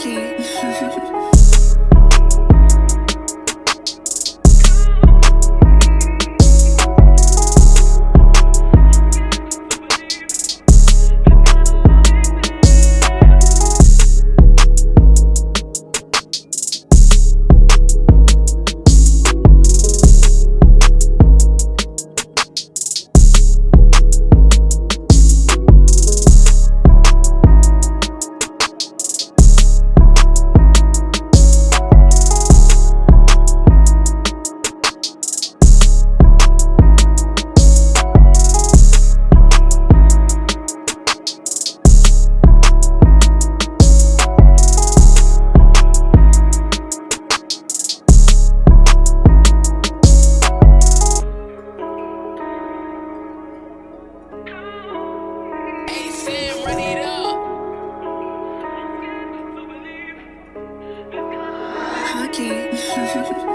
Okay. Okay.